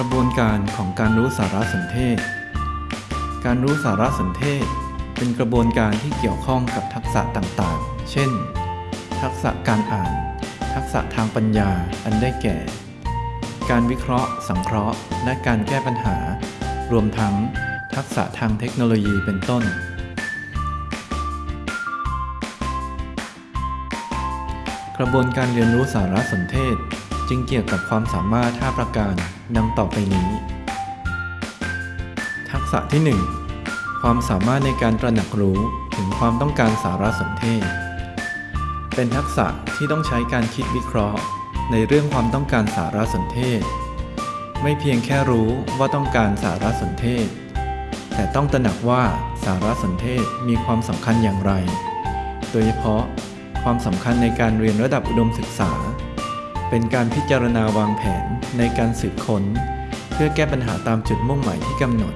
กระบวนการของการรู้สารสนเทศ การรู้สารสนเทศ เป็นกระบวนการที่เกี่ยวข้องกับทักษะต่างๆ เช่น ทักษะการอ่าน ทักษะทางปัญญาอันได้แก่ การวิเคราะห์ สังเคราะห์ และการแก้ปัญหา รวมทั้ง ทักษะทางเทคโนโลยีเป็นต้น กระบวนการเรียนรู้สารสนเทศ จึงเกี่ยวกับความสามารถ5ประการดังต่อไปนี้ ทักษะที่ 1 ความสามารถในการตระหนักรู้ถึงความต้องการสารสนเทศ เป็นทักษะที่ต้องใช้การคิดวิเคราะห์ ในเรื่องความต้องการสารสนเทศ ไม่เพียงแค่รู้ว่าต้องการสารสนเทศ แต่ต้องตระหนักว่าสารสนเทศมีความสำคัญอย่างไร โดยเฉพาะความสำคัญในการเรียนระดับอุดมศึกษา เป็นการพิจารณาวางแผนในการสืบค้น เพื่อแก้ปัญหาตามจุดมุ่งหมายที่กำหนด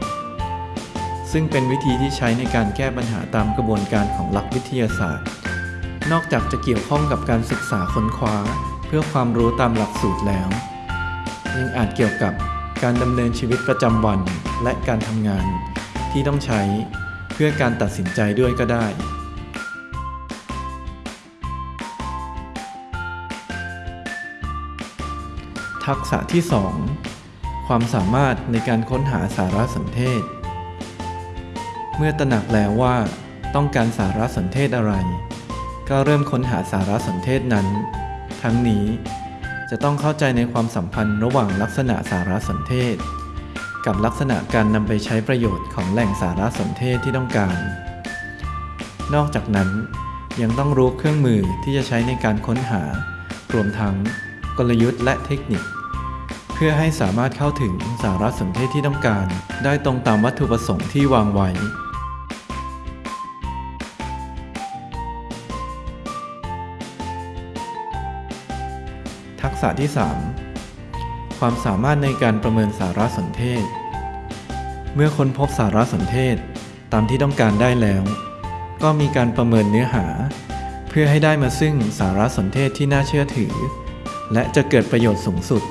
ซึ่งเป็นวิธีที่ใช้ในการแก้ปัญหาตามกระบวนการของหลักวิทยาศาสตร์ นอกจากจะเกี่ยวข้องกับการศึกษาค้นคว้า เพื่อความรู้ตามหลักสูตรแล้ว ยังอาจเกี่ยวกับการดำเนินชีวิตประจำวันและการทำงานที่ต้องใช้เพื่อการตัดสินใจด้วยก็ได้ ทักษะที่ 2 ความสามารถในการค้นหาสารสนเทศ เมื่อตระหนักแล้วว่า ต้องการสารสนเทศอะไร ก็เริ่มค้นหาสารสนเทศนั้น ทั้งนี้จะต้องเข้าใจในความสัมพันธ์ระหว่างลักษณะสารสนเทศ กับลักษณะการนำไปใช้ประโยชน์ของแหล่งสารสนเทศที่ต้องการ นอกจากนั้นยังต้องรู้เครื่องมือที่จะใช้ในการค้นหารวมทั้ง กลยุทธ์และเทคนิค เพื่อให้สามารถเข้าถึงสารสนเทศที่ต้องการ ได้ตรงตามวัตถุประสงค์ที่วางไว้ ทักษะที่ 3 ความสามารถในการประเมินสารสนเทศ เมื่อค้นพบสารสนเทศตามที่ต้องการได้แล้ว ก็มีการประเมินเนื้อหา เพื่อให้ได้มาซึ่งสารสนเทศที่น่าเชื่อถือ และจะเกิดประโยชน์สูงสุด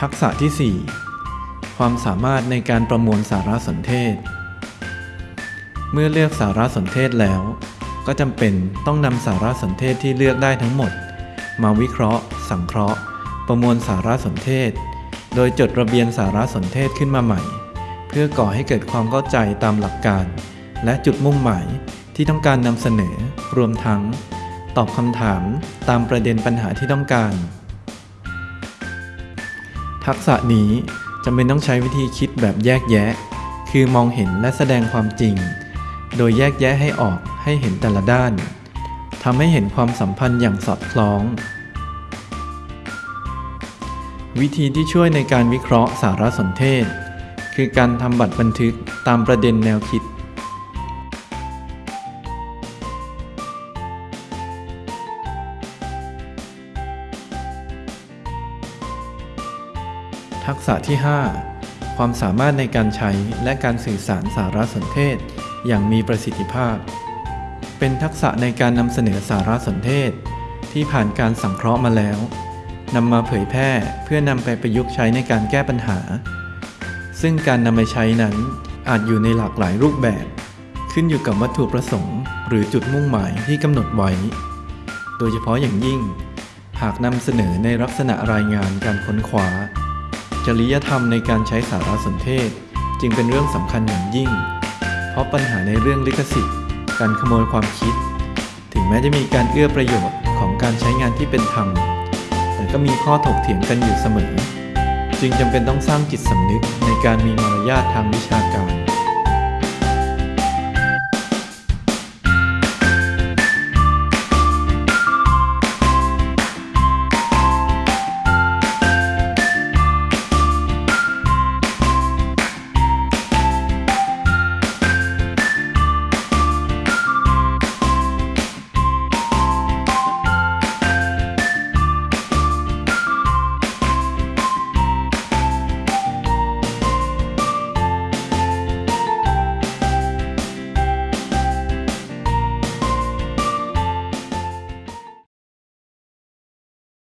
ทักษะที่ 4 ความสามารถในการประมวลสารสนเทศ เมื่อเลือกสารสนเทศแล้ว ก็จำเป็นต้องนำสารสนเทศที่เลือกได้ทั้งหมด มาวิเคราะห์ สังเคราะห์ ประมวลสารสนเทศ โดยจดระเบียนสารสนเทศขึ้นมาใหม่ เพื่อก่อให้เกิดความเข้าใจตามหลักการ และจุดมุ่งหมายที่ต้องการนำเสนอ รวมทั้ง ตอบคำถามตามประเด็นปัญหาที่ต้องการ ทักษะนี้จำเป็นต้องใช้วิธีคิดแบบแยกแยะ คือมองเห็นและแสดงความจริง โดยแยกแยะให้ออกให้เห็นแต่ละด้านทำให้เห็นความสัมพันธ์อย่างสอดคล้อง วิธีที่ช่วยในการวิเคราะห์สารสนเทศ คือการทำบัตรบันทึกตามประเด็นแนวคิด ทักษะที่ 5 ความสามารถในการใช้และการสื่อสารสารสนเทศ อย่างมีประสิทธิภาพ เป็นทักษะในการนำเสนอสารสนเทศ ที่ผ่านการสังเคราะห์มาแล้ว นำมาเผยแพร่เพื่อนำไปประยุกต์ใช้ในการแก้ปัญหา ซึ่งการนำไปใช้นั้นอาจอยู่ในหลากหลายรูปแบบ ขึ้นอยู่กับวัตถุประสงค์ หรือจุดมุ่งหมายที่กำหนดไว้ โดยเฉพาะอย่างยิ่ง หากนำเสนอในลักษณะรายงานการค้นคว้า จริยธรรมในการใช้สารสนเทศ จึงเป็นเรื่องสำคัญอย่างยิ่ง เพราะปัญหาในเรื่องลิขสิทธิ์ การขโมยความคิด ถึงแม้จะมีการเอื้อประโยชน์ของการใช้งานที่เป็นธรรม แต่ก็มีข้อถกเถียงกันอยู่เสมอ จึงจำเป็นต้องสร้างจิตสำนึกในการมีมารยาททางวิชาการ